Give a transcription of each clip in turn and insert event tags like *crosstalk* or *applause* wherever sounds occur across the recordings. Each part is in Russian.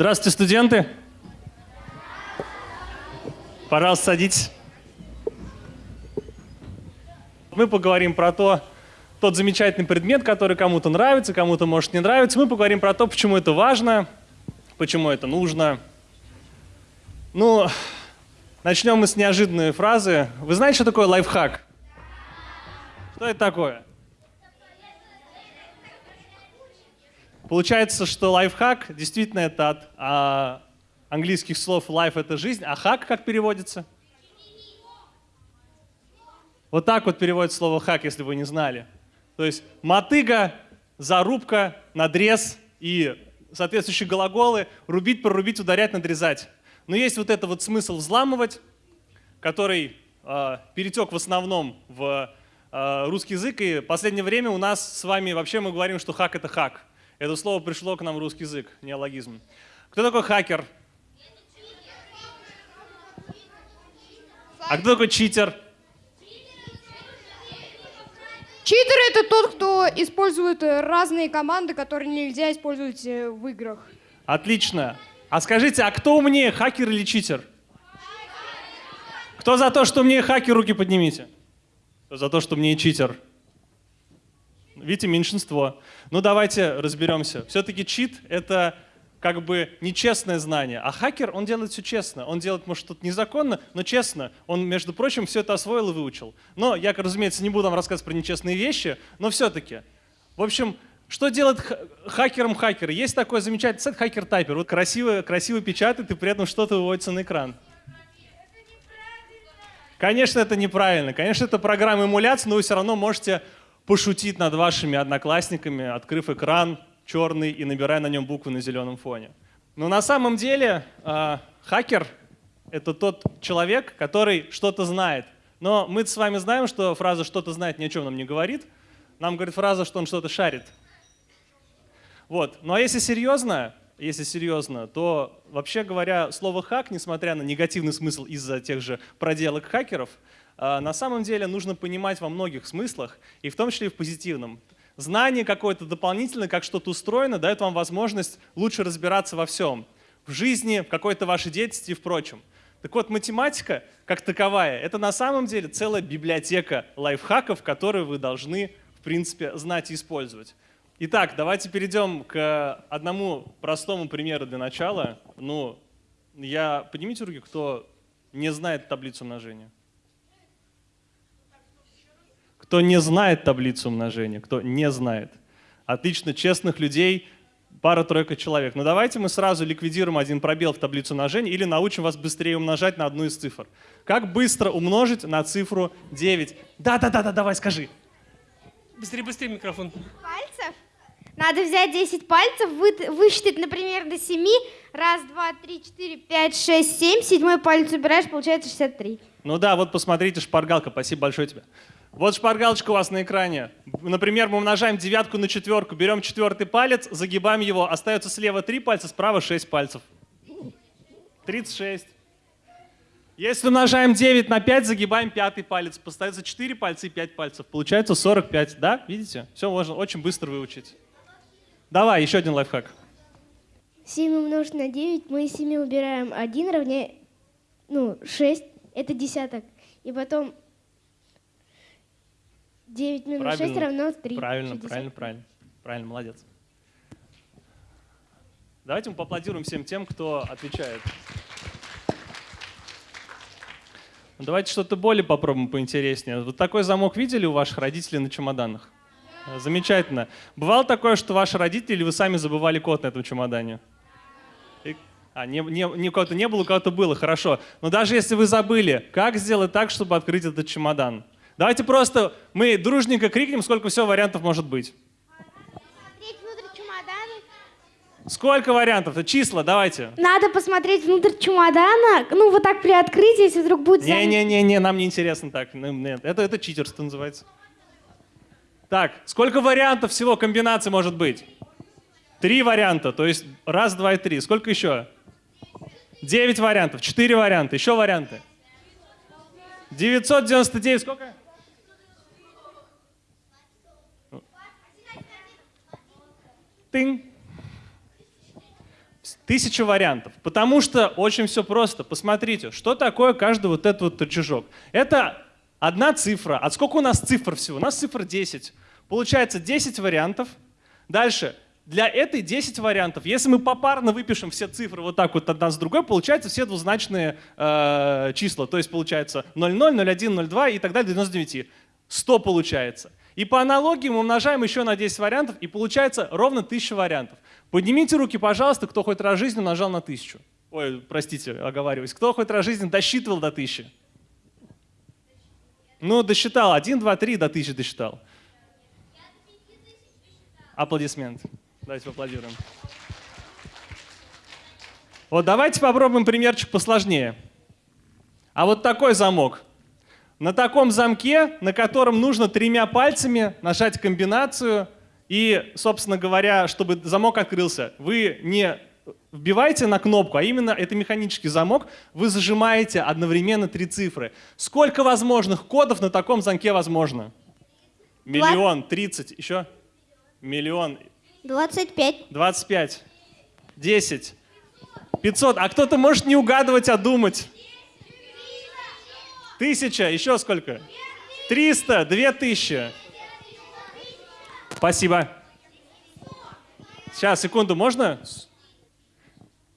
Здравствуйте, студенты. Пожалуйста, садитесь. Мы поговорим про то, тот замечательный предмет, который кому-то нравится, кому-то может не нравиться. Мы поговорим про то, почему это важно, почему это нужно. Ну, начнем мы с неожиданной фразы. Вы знаете, что такое лайфхак? Что это такое? Получается, что лайфхак действительно это от а, английских слов life — это жизнь, а хак как переводится? Вот так вот переводится слово хак, если вы не знали. То есть мотыга, зарубка, надрез и соответствующие глаголы рубить, прорубить, ударять, надрезать. Но есть вот это вот смысл взламывать, который э, перетек в основном в э, русский язык, и в последнее время у нас с вами вообще мы говорим, что хак — это хак. Это слово пришло к нам в русский язык, неологизм. Кто такой хакер? А кто такой читер? Читер это тот, кто использует разные команды, которые нельзя использовать э, в играх. Отлично. А скажите, а кто умнее, хакер или читер? Кто за то, что умнее хакер, руки поднимите. Кто за то, что умнее читер? Видите, меньшинство. Ну давайте разберемся. Все-таки чит — это как бы нечестное знание. А хакер, он делает все честно. Он делает, может, что-то незаконно, но честно. Он, между прочим, все это освоил и выучил. Но я, разумеется, не буду вам рассказывать про нечестные вещи, но все-таки. В общем, что делает хакером хакер? Есть такой замечательный сайт Hacker Typer. Вот красиво, красиво печатает, и при этом что-то выводится на экран. Конечно, это неправильно. Конечно, это программа эмуляции, но вы все равно можете пошутить над вашими одноклассниками, открыв экран черный и набирая на нем буквы на зеленом фоне. Но на самом деле э, хакер — это тот человек, который что-то знает. Но мы с вами знаем, что фраза «что-то знает» ни о чем нам не говорит. Нам говорит фраза, что он что-то шарит. Вот. Ну а если серьезно, если серьезно, то вообще говоря, слово «хак», несмотря на негативный смысл из-за тех же проделок хакеров, на самом деле нужно понимать во многих смыслах, и в том числе и в позитивном. Знание какое-то дополнительное, как что-то устроено, дает вам возможность лучше разбираться во всем. В жизни, в какой-то вашей деятельности и впрочем. Так вот, математика, как таковая, это на самом деле целая библиотека лайфхаков, которые вы должны, в принципе, знать и использовать. Итак, давайте перейдем к одному простому примеру для начала. Ну, я, поднимите руки, кто не знает таблицу умножения. Кто не знает таблицу умножения, кто не знает. Отлично, честных людей пара-тройка человек. Но давайте мы сразу ликвидируем один пробел в таблицу умножения или научим вас быстрее умножать на одну из цифр. Как быстро умножить на цифру 9? Да-да-да, давай, скажи. Быстрее, быстрее микрофон. Пальцев? Надо взять 10 пальцев, вы, высчитать, например, до 7. Раз, два, три, четыре, пять, шесть, семь. Седьмой палец убираешь, получается 63. Ну да, вот посмотрите, шпаргалка. Спасибо большое тебе. Вот шпаргалочка у вас на экране. Например, мы умножаем девятку на четверку, берем четвертый палец, загибаем его, остается слева три пальца, справа шесть пальцев. 36. Если умножаем 9 на 5, загибаем пятый палец. Остается 4 пальца и 5 пальцев. Получается 45, да? Видите? Все можно очень быстро выучить. Давай, еще один лайфхак. 7 умножить на 9, мы из 7 убираем 1 равняет, ну, 6, это десяток. И потом 9 минус правильно, 6 равно 3. Правильно, 60. правильно, правильно. Правильно, молодец. Давайте мы поаплодируем всем тем, кто отвечает. Давайте что-то более попробуем поинтереснее. Вот такой замок видели у ваших родителей на чемоданах? Замечательно. Бывало такое, что ваши родители или вы сами забывали код на этом чемодане? И... А, не, не, не, у кого-то не было, у кого-то было, хорошо. Но даже если вы забыли, как сделать так, чтобы открыть этот чемодан? Давайте просто мы дружненько крикнем, сколько всего вариантов может быть. Сколько вариантов? Это числа, давайте. Надо посмотреть внутрь чемодана, ну вот так при открытии, если вдруг будет... Не-не-не, нам не интересно так. Ну, нет, это, это читерство называется. Так, сколько вариантов всего комбинаций может быть? Три варианта, то есть раз, два и три. Сколько еще? Девять вариантов, четыре варианта, еще варианты. 999, сколько? Тынь. Тысяча вариантов. Потому что очень все просто. Посмотрите, что такое каждый вот этот вот рычажок. Это одна цифра. А сколько у нас цифр всего? У нас цифр 10. Получается 10 вариантов. Дальше. Для этой 10 вариантов. Если мы попарно выпишем все цифры вот так вот одна с другой, получается все двузначные э, числа. То есть получается 0,0, 0,1, 0,2 и так далее до 99. 100 получается. И по аналогии мы умножаем еще на 10 вариантов, и получается ровно 1000 вариантов. Поднимите руки, пожалуйста, кто хоть раз в жизни умножал на 1000. Ой, простите, оговариваюсь. Кто хоть раз в жизни досчитывал до 1000? Ну, досчитал. 1, 2, 3 до 1000 досчитал. Аплодисмент. Давайте поаплодируем. Вот давайте попробуем примерчик посложнее. А вот такой замок. На таком замке, на котором нужно тремя пальцами нажать комбинацию, и, собственно говоря, чтобы замок открылся, вы не вбиваете на кнопку, а именно это механический замок, вы зажимаете одновременно три цифры. Сколько возможных кодов на таком замке возможно? Миллион, тридцать, еще? Миллион, 25. 25, 10, 500. А кто-то может не угадывать, а думать. Тысяча, еще сколько? Триста, две тысячи. Спасибо. Сейчас, секунду, можно?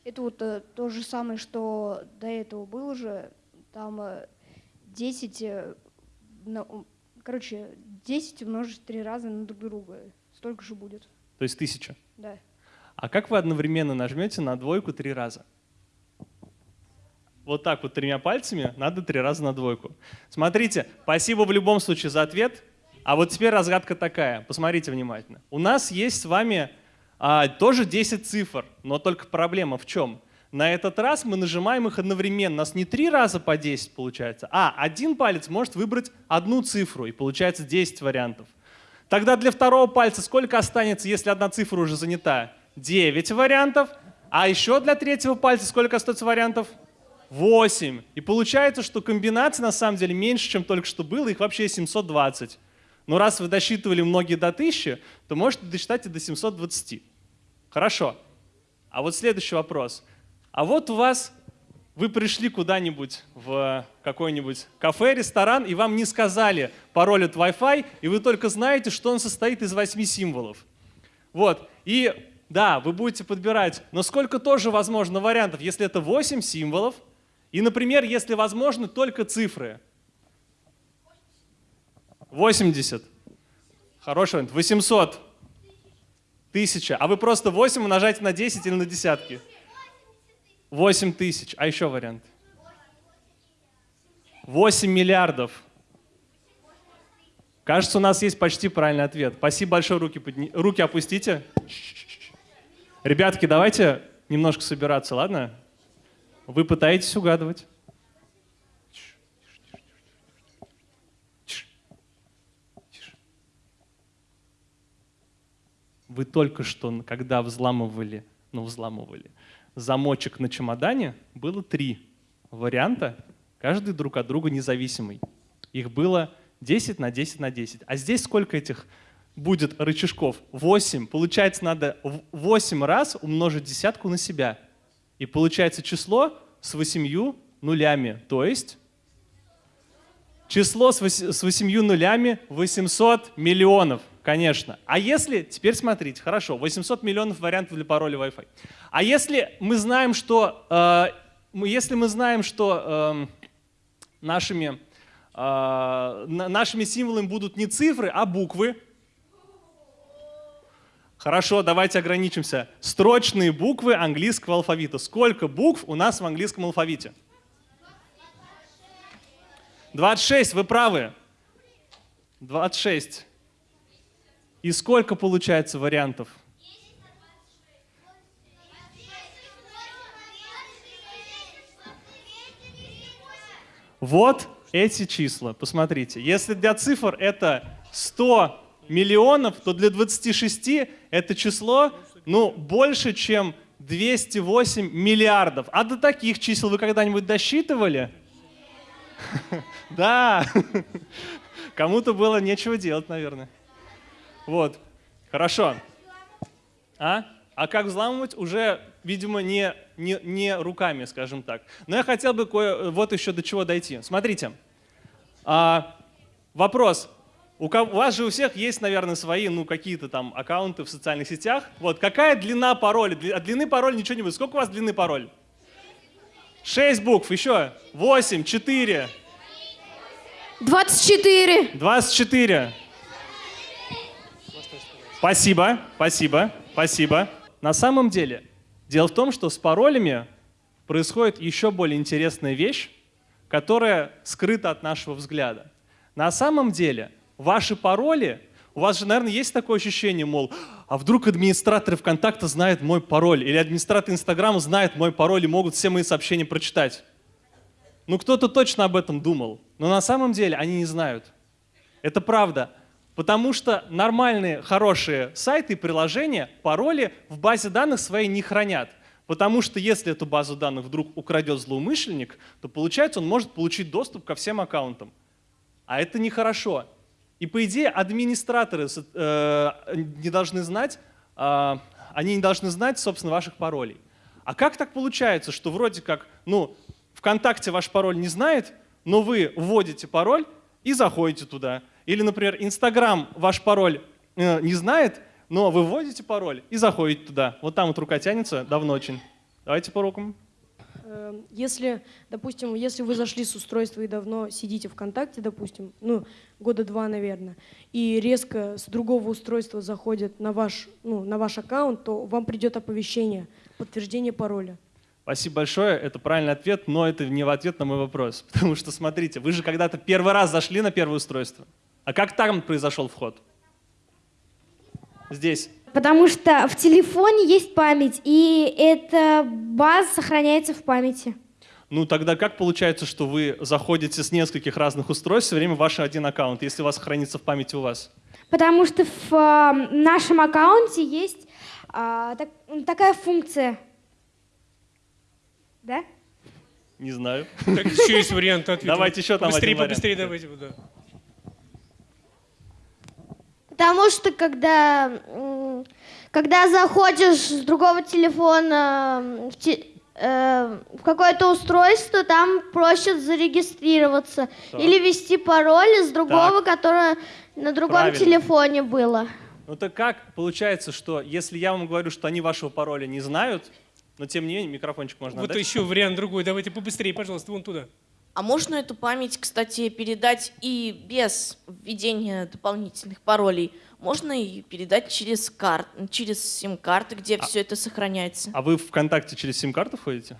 Это вот э, то же самое, что до этого было же. Там э, 10, э, на- короче, 10 умножить три раза на друг друга. Столько же будет, То есть тысяча. да. А как вы одновременно нажмете на двойку три раза? Вот так вот тремя пальцами надо три раза на двойку. Смотрите, спасибо в любом случае за ответ. А вот теперь разгадка такая. Посмотрите внимательно. У нас есть с вами а, тоже 10 цифр, но только проблема в чем? На этот раз мы нажимаем их одновременно. У нас не три раза по 10 получается, а один палец может выбрать одну цифру, и получается 10 вариантов. Тогда для второго пальца сколько останется, если одна цифра уже занята? 9 вариантов. А еще для третьего пальца сколько остается вариантов? 8. И получается, что комбинаций на самом деле меньше, чем только что было, их вообще 720. Но раз вы досчитывали многие до 1000, то можете досчитать и до 720. Хорошо. А вот следующий вопрос. А вот у вас, вы пришли куда-нибудь в какой-нибудь кафе, ресторан, и вам не сказали пароль от Wi-Fi, и вы только знаете, что он состоит из 8 символов. Вот. И да, вы будете подбирать, но сколько тоже возможно вариантов, если это 8 символов, и, например, если возможны только цифры. 80. Хороший вариант. 800. 1000. А вы просто 8 умножаете на 10 или на десятки? 8 тысяч. А еще вариант? 8 миллиардов. Кажется, у нас есть почти правильный ответ. Спасибо большое, руки, подни... руки опустите. Ребятки, давайте немножко собираться, ладно? Вы пытаетесь угадывать. Вы только что, когда взламывали, ну, взламывали, замочек на чемодане, было три варианта, каждый друг от друга независимый. Их было 10 на 10 на 10. А здесь сколько этих будет рычажков? 8. Получается, надо в 8 раз умножить десятку на себя. И получается число с 8 нулями. То есть число с 8 нулями 800 миллионов, конечно. А если, теперь смотрите, хорошо, 800 миллионов вариантов для пароля Wi-Fi. А если мы знаем, что, э, если мы знаем, что эм, нашими, э, на- нашими символами будут не цифры, а буквы, Хорошо, давайте ограничимся. Строчные буквы английского алфавита. Сколько букв у нас в английском алфавите? 26, вы правы. 26. И сколько получается вариантов? Вот эти числа, посмотрите. Если для цифр это 100 миллионов, то для 26 это число ну, больше, чем 208 миллиардов. А до таких чисел вы когда-нибудь досчитывали? *laughs* Да. *laughs* Кому-то было нечего делать, наверное. Вот. Хорошо. А? А как взламывать? Уже видимо, не, не, не руками, скажем так. Но я хотел бы кое, вот еще до чего дойти. Смотрите, а, вопрос. У, вас же у всех есть, наверное, свои, ну, какие-то там аккаунты в социальных сетях. Вот, какая длина пароля? От длины пароля ничего не будет. Сколько у вас длины пароль? Шесть букв, еще. Восемь, четыре, 24. 24. Спасибо, спасибо, спасибо. На самом деле, дело в том, что с паролями происходит еще более интересная вещь, которая скрыта от нашего взгляда. На самом деле, ваши пароли, у вас же, наверное, есть такое ощущение, мол, а вдруг администраторы ВКонтакта знают мой пароль, или администраторы Инстаграма знают мой пароль и могут все мои сообщения прочитать. Ну, кто-то точно об этом думал, но на самом деле они не знают. Это правда. Потому что нормальные, хорошие сайты и приложения пароли в базе данных своей не хранят. Потому что если эту базу данных вдруг украдет злоумышленник, то получается он может получить доступ ко всем аккаунтам. А это нехорошо. И по идее администраторы э, не должны знать, а, они не должны знать, собственно, ваших паролей. А как так получается, что вроде как, ну, ВКонтакте ваш пароль не знает, но вы вводите пароль и заходите туда. Или, например, Инстаграм ваш пароль э, не знает, но вы вводите пароль и заходите туда. Вот там вот рука тянется, давно очень. Давайте по рукам. Э, Если, допустим, если вы зашли с устройства и давно сидите ВКонтакте, допустим, ну, года два, наверное, и резко с другого устройства заходят на ваш, ну, на ваш аккаунт, то вам придет оповещение, подтверждение пароля. Спасибо большое, это правильный ответ, но это не в ответ на мой вопрос. *laughs* Потому что, смотрите, вы же когда-то первый раз зашли на первое устройство. А как там произошел вход? Здесь. Потому что в телефоне есть память, и эта база сохраняется в памяти. Ну тогда как получается, что вы заходите с нескольких разных устройств, все время ваш один аккаунт, если у вас хранится в памяти у вас? Потому что в а, нашем аккаунте есть а, так- такая функция. Да? Не знаю. Так еще есть вариант ответа. Давайте еще там вариант. побыстрее давайте. Да. Потому что когда, когда заходишь с другого телефона в, те- э, в какое-то устройство, там просят зарегистрироваться Так. или ввести пароль из другого, которое на другом Правильно. телефоне было. Ну так как получается, что если я вам говорю, что они вашего пароля не знают, но тем не менее микрофончик можно Вот отдать? еще вариант другой. Давайте побыстрее, пожалуйста, вон туда. А можно эту память, кстати, передать и без введения дополнительных паролей? Можно и передать через карт, через сим-карты, где все это сохраняется. А вы ВКонтакте через сим-карту ходите?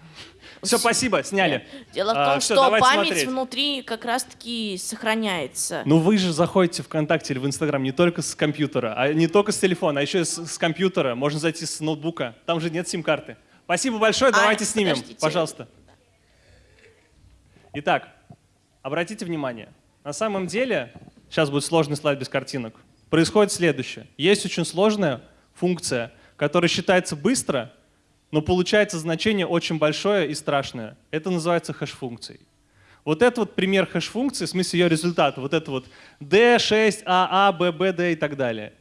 Все, спасибо, сняли. Дело в А, том, всё, что давайте память смотреть. внутри как раз-таки сохраняется. Ну вы же заходите в ВКонтакте или в Инстаграм не только с компьютера, а не только с телефона, а еще и с, с компьютера. Можно зайти с ноутбука. Там же нет сим-карты. Спасибо большое, А, давайте снимем, подождите. пожалуйста. Итак, обратите внимание. На самом деле, сейчас будет сложный слайд без картинок. Происходит следующее. Есть очень сложная функция, которая считается быстро, но получается значение очень большое и страшное. Это называется хэш-функцией. Вот это вот пример хэш-функции, в смысле ее результата. Вот это вот D6, AA, BB, D и так далее.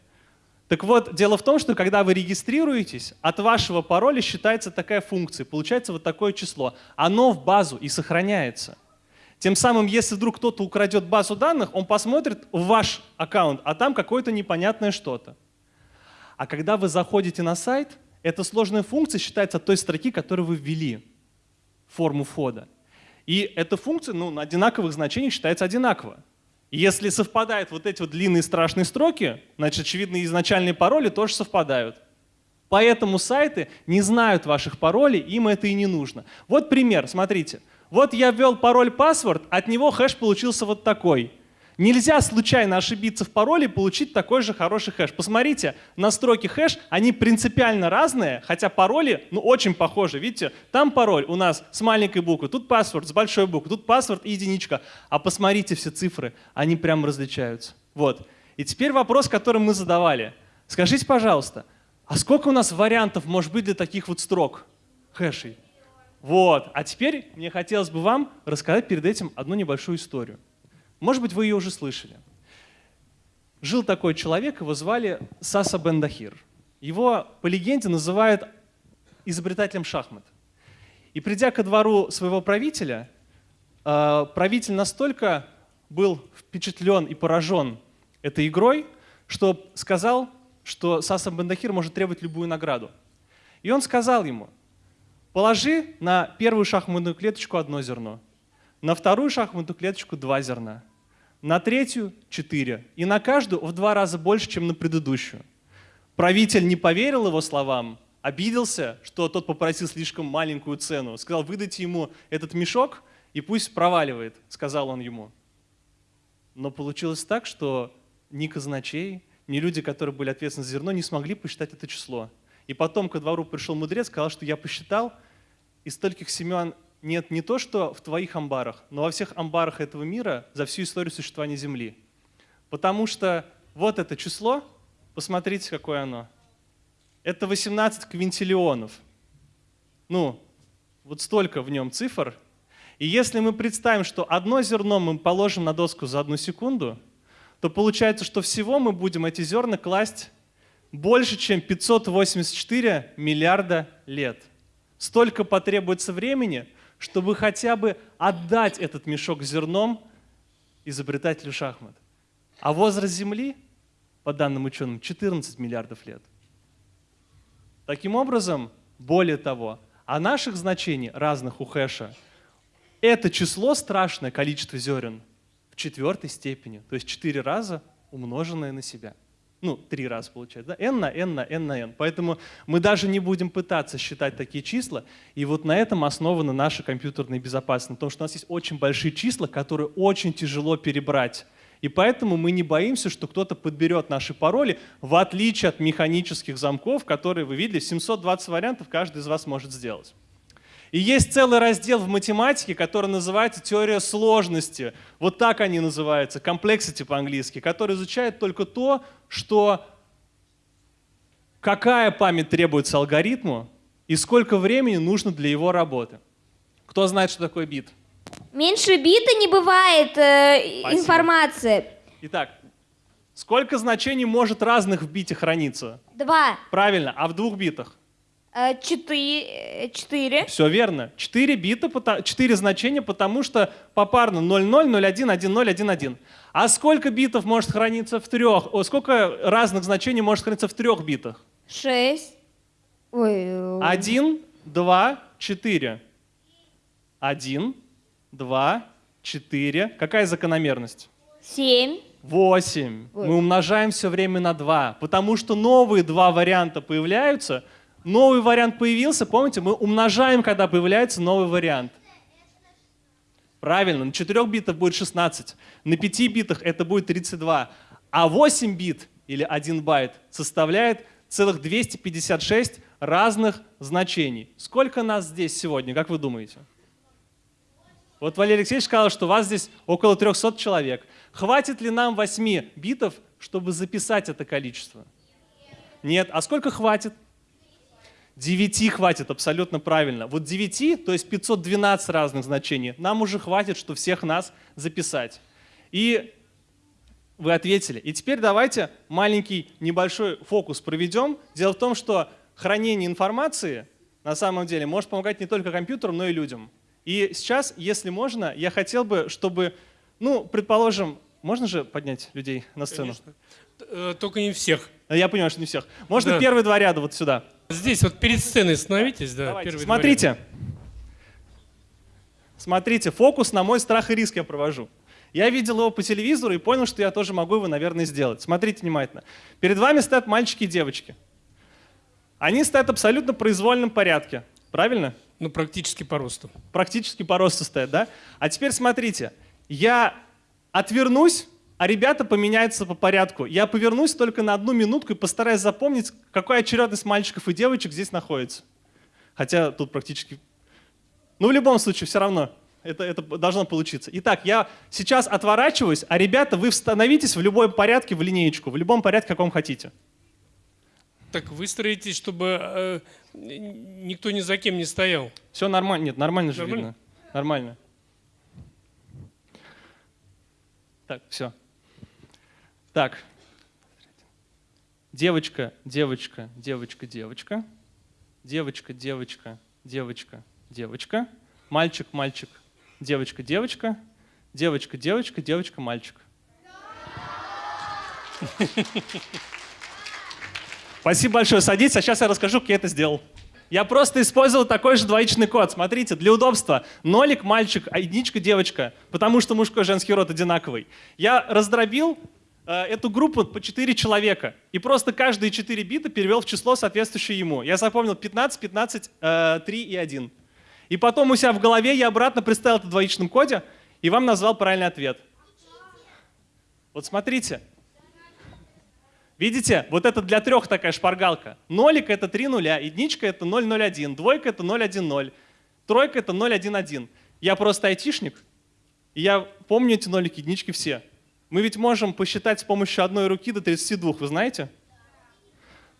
Так вот, дело в том, что когда вы регистрируетесь, от вашего пароля считается такая функция, получается вот такое число. Оно в базу и сохраняется. Тем самым, если вдруг кто-то украдет базу данных, он посмотрит в ваш аккаунт, а там какое-то непонятное что-то. А когда вы заходите на сайт, эта сложная функция считается той строки, которую вы ввели форму входа. И эта функция ну, на одинаковых значениях считается одинаково. Если совпадают вот эти вот длинные страшные строки, значит, очевидно, изначальные пароли тоже совпадают. Поэтому сайты не знают ваших паролей, им это и не нужно. Вот пример, смотрите. Вот я ввел пароль-паспорт, от него хэш получился вот такой. Нельзя случайно ошибиться в пароле и получить такой же хороший хэш. Посмотрите, настройки хэш, они принципиально разные, хотя пароли ну, очень похожи. Видите, там пароль у нас с маленькой буквы, тут паспорт с большой буквы, тут паспорт и единичка. А посмотрите все цифры, они прям различаются. Вот. И теперь вопрос, который мы задавали. Скажите, пожалуйста, а сколько у нас вариантов может быть для таких вот строк, хэшей? Вот. А теперь мне хотелось бы вам рассказать перед этим одну небольшую историю. Может быть, вы ее уже слышали. Жил такой человек, его звали Саса Бендахир. Его, по легенде, называют изобретателем шахмат. И придя ко двору своего правителя, э, правитель настолько был впечатлен и поражен этой игрой, что сказал, что Сасан Бендахир может требовать любую награду. И он сказал ему, положи на первую шахматную клеточку одно зерно, на вторую шахматную клеточку два зерна, на третью — четыре, и на каждую в два раза больше, чем на предыдущую. Правитель не поверил его словам, обиделся, что тот попросил слишком маленькую цену. Сказал, выдайте ему этот мешок, и пусть проваливает, сказал он ему. Но получилось так, что ни казначей, ни люди, которые были ответственны за зерно, не смогли посчитать это число. И потом ко двору пришел мудрец, сказал, что я посчитал, из стольких семян нет не то, что в твоих амбарах, но во всех амбарах этого мира за всю историю существования Земли. Потому что вот это число, посмотрите, какое оно. Это 18 квинтиллионов. Ну, вот столько в нем цифр. И если мы представим, что одно зерно мы положим на доску за одну секунду, то получается, что всего мы будем эти зерна класть больше, чем 584 миллиарда лет. Столько потребуется времени, чтобы хотя бы отдать этот мешок зерном изобретателю шахмат. А возраст Земли, по данным ученым, 14 миллиардов лет. Таким образом, более того, о наших значений разных у хэша это число страшное количество зерен в четвертой степени, то есть четыре раза умноженное на себя. Ну, три раза получается, да? n на n на n на n. Поэтому мы даже не будем пытаться считать такие числа. И вот на этом основана наша компьютерная безопасность. На том, что у нас есть очень большие числа, которые очень тяжело перебрать. И поэтому мы не боимся, что кто-то подберет наши пароли, в отличие от механических замков, которые вы видели, 720 вариантов каждый из вас может сделать. И есть целый раздел в математике, который называется теория сложности. Вот так они называются, complexity по-английски, который изучает только то, что какая память требуется алгоритму и сколько времени нужно для его работы. Кто знает, что такое бит? Меньше бита не бывает э, Спасибо. информации. Итак, сколько значений может разных в бите храниться? Два. Правильно, а в двух битах? Э, четыре. Четыре. Все верно. 4 бита, 4 значения, потому что попарно 0,0, 0,1, 1,0, 1,1. А сколько битов может храниться в трех? О, сколько разных значений может храниться в трех битах? Шесть. Ой. э, 1, 2, 4. 1, 2, 4. Какая закономерность? Семь. 8. Ой. Мы умножаем все время на 2, потому что новые два варианта появляются. Новый вариант появился, помните, мы умножаем, когда появляется новый вариант. Правильно, на 4 битах будет 16, на 5 битах это будет 32, а 8 бит или 1 байт составляет целых 256 разных значений. Сколько нас здесь сегодня, как вы думаете? Вот Валерий Алексеевич сказал, что вас здесь около 300 человек. Хватит ли нам 8 битов, чтобы записать это количество? Нет. А сколько хватит? 9 хватит, абсолютно правильно. Вот 9, то есть 512 разных значений, нам уже хватит, что всех нас записать. И вы ответили. И теперь давайте маленький небольшой фокус проведем. Дело в том, что хранение информации на самом деле может помогать не только компьютерам, но и людям. И сейчас, если можно, я хотел бы, чтобы, ну, предположим, можно же поднять людей на сцену? Конечно. Э, Только не всех. Я понимаю, что не всех. Можно Да. первые два ряда вот сюда. Здесь вот перед сценой становитесь, да. Давайте. первые два Смотрите. Смотрите, фокус на мой страх и риск я провожу. Я видел его по телевизору и понял, что я тоже могу его, наверное, сделать. Смотрите внимательно. Перед вами стоят мальчики и девочки. Они стоят абсолютно в произвольном порядке. Правильно? Ну, практически по росту. Практически по росту стоят, да? А теперь смотрите. Я отвернусь, а ребята поменяются по порядку. Я повернусь только на одну минутку и постараюсь запомнить, какая очередность мальчиков и девочек здесь находится. Хотя тут практически... Ну, в любом случае, все равно это, это должно получиться. Итак, я сейчас отворачиваюсь, а ребята, вы становитесь в любом порядке в линеечку, в любом порядке, каком хотите. Так выстроитесь, чтобы э, никто ни за кем не стоял. Все нормально? Нет, нормально же Нормально? видно. Нормально. Так, все. Так. Девочка, девочка, девочка, девочка. девочка, девочка, девочка, девочка, мальчик, мальчик, девочка, девочка, девочка, девочка, девочка, мальчик. Спасибо большое. Садитесь, а сейчас я расскажу, как я это сделал. Я просто использовал такой же двоичный код. Смотрите, для удобства. Нолик мальчик, а единичка девочка, потому что мужской и женский род одинаковый. Я раздробил эту группу по 4 человека и просто каждые 4 бита перевел в число, соответствующее ему. Я запомнил 15, 15, э, 3 и 1. И потом у себя в голове я обратно представил это в двоичном коде и вам назвал правильный ответ. Вот смотрите. Видите, вот это для трех такая шпаргалка. Нолик это 3 нуля, единичка это 001, двойка это 010, тройка это 011. Я просто айтишник, и я помню эти нолики, единички все. Мы ведь можем посчитать с помощью одной руки до 32, вы знаете?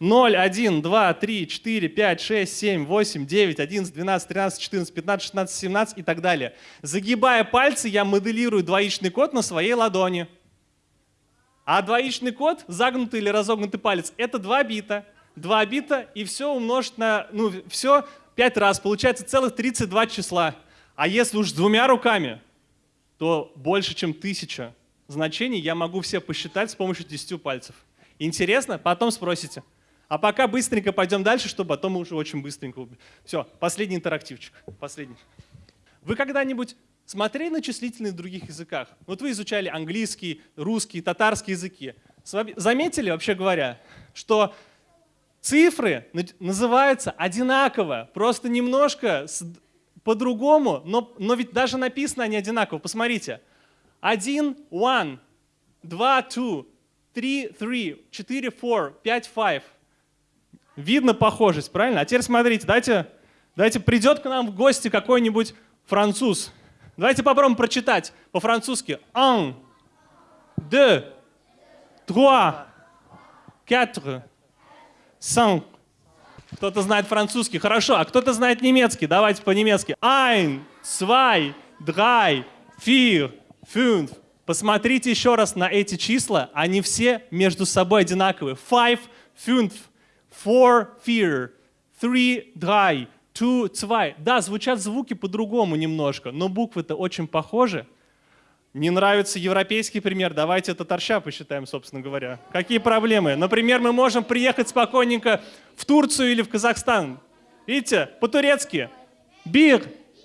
0, 1, 2, 3, 4, 5, 6, 7, 8, 9, 11, 12, 13, 14, 15, 16, 17 и так далее. Загибая пальцы, я моделирую двоичный код на своей ладони. А двоичный код, загнутый или разогнутый палец, это 2 бита. 2 бита и все умножить на, ну, все 5 раз. Получается целых 32 числа. А если уж с двумя руками, то больше, чем тысяча значений я могу все посчитать с помощью 10 пальцев. Интересно? Потом спросите. А пока быстренько пойдем дальше, чтобы потом мы уже очень быстренько... Все, последний интерактивчик. Последний. Вы когда-нибудь смотрели на числительные в других языках? Вот вы изучали английский, русский, татарский языки. Заметили, вообще говоря, что цифры называются одинаково, просто немножко по-другому, но, но ведь даже написано они одинаково. Посмотрите. Один – one, два – two, три – three, четыре – four, пять – five. Видно похожесть, правильно? А теперь смотрите, дайте, дайте придет к нам в гости какой-нибудь француз. Давайте попробуем прочитать по-французски. Un, deux, trois, quatre, cinq. Кто-то знает французский, хорошо. А кто-то знает немецкий, давайте по-немецки. Ein, zwei, drei, vier, fünf. Посмотрите еще раз на эти числа, они все между собой одинаковые. Five, fünf, four, vier, three, drei, two, zwei. Да, звучат звуки по-другому немножко, но буквы-то очень похожи. Не нравится европейский пример, давайте татарща посчитаем, собственно говоря. Какие проблемы? Например, мы можем приехать спокойненько в Турцию или в Казахстан. Видите, по-турецки. Бир,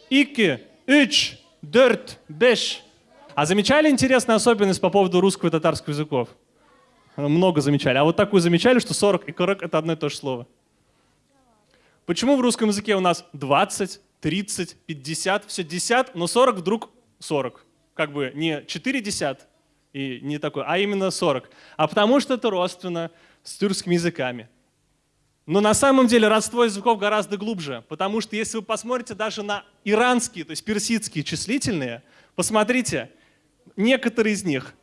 ики, üç, дört, беш. А замечали интересную особенность по поводу русского и татарского языков? Много замечали. А вот такую замечали, что 40 и 40 — это одно и то же слово. Почему в русском языке у нас 20, 30, 50, все 10, но 40 вдруг 40? Как бы не 4 десят и не такой, а именно 40. А потому что это родственно с тюркскими языками. Но на самом деле родство языков гораздо глубже, потому что если вы посмотрите даже на иранские, то есть персидские числительные, посмотрите, некоторые из них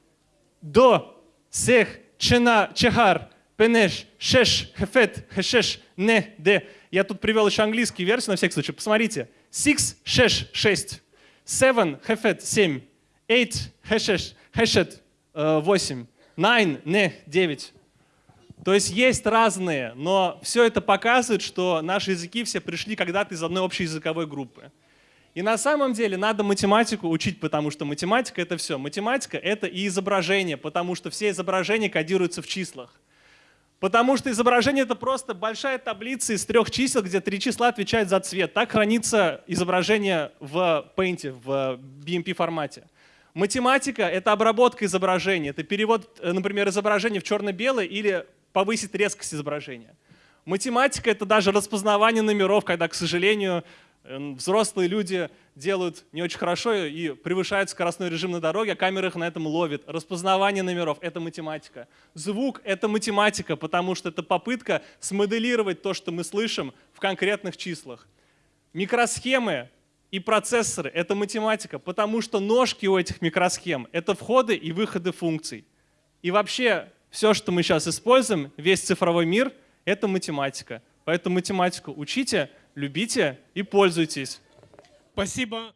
до, сех, чена, чехар, пенеш, шеш, хефет, хешеш, не, де. Я тут привел еще английские версии на всякий случай. Посмотрите. Six, шеш, шесть. Seven, хефет, семь. Eight, хешеш, хешет, восемь. Nine, не, девять. То есть есть разные, но все это показывает, что наши языки все пришли когда-то из одной общей языковой группы. И на самом деле надо математику учить, потому что математика — это все. Математика — это и изображение, потому что все изображения кодируются в числах. Потому что изображение — это просто большая таблица из трех чисел, где три числа отвечают за цвет. Так хранится изображение в Paint, в BMP формате. Математика — это обработка изображения, это перевод, э, например, изображения в черно-белое или повысить резкость изображения. Математика — это даже распознавание номеров, когда, к сожалению, взрослые люди делают не очень хорошо и превышают скоростной режим на дороге, а камера их на этом ловит. Распознавание номеров — это математика. Звук — это математика, потому что это попытка смоделировать то, что мы слышим в конкретных числах. Микросхемы и процессоры — это математика, потому что ножки у этих микросхем — это входы и выходы функций. И вообще все, что мы сейчас используем, весь цифровой мир — это математика. Поэтому математику учите — любите и пользуйтесь. Спасибо.